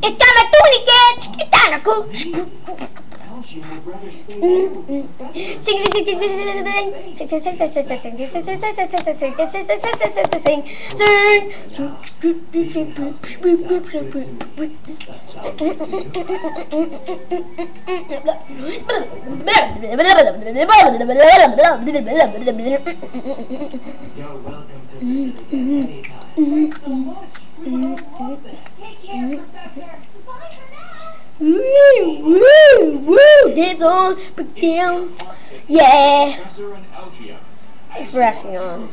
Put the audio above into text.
It's time a tourniquet! It's time a cool! You're welcome to Woo, woo, woo, dance on, but down, yeah. It's rushing on.